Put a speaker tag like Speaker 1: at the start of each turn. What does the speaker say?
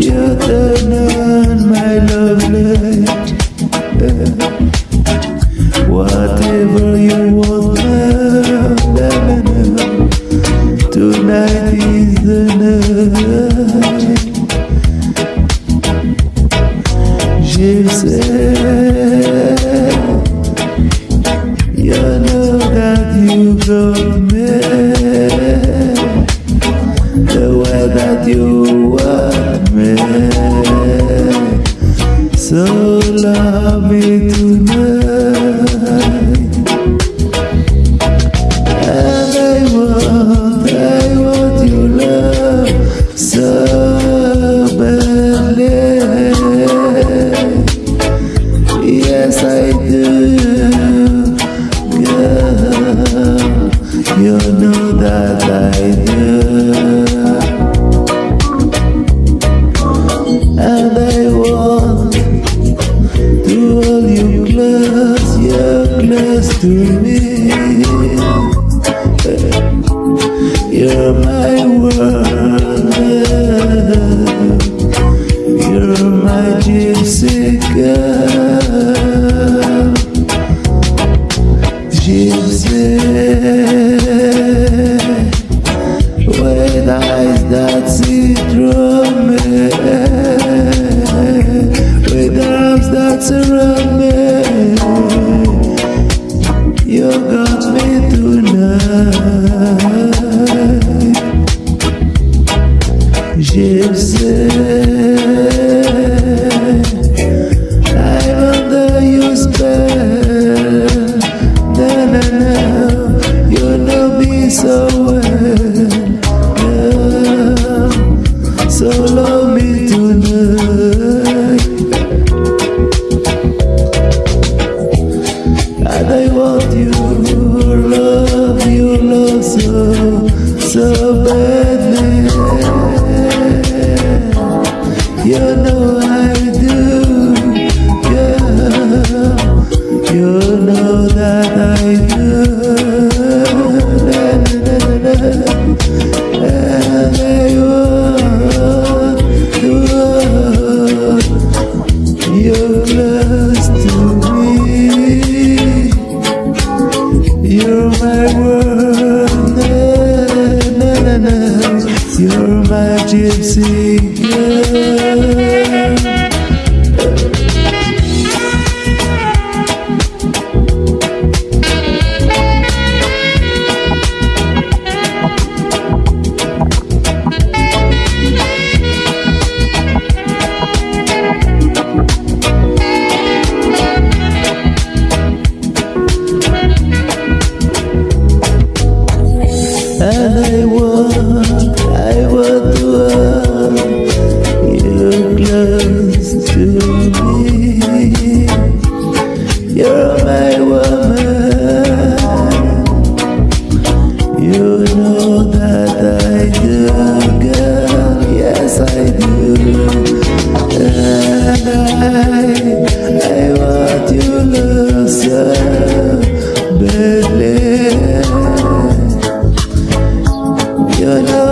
Speaker 1: You're the man, my lovely. Whatever you want, tonight is the night. You you want me. So love me tonight. You're my world, you're my gypsy girl, gypsy with eyes that see through me, with arms that surround tonight, close to me. You're my woman. You know that I do, girl. Yes, I do. And I, I want you love so badly. You know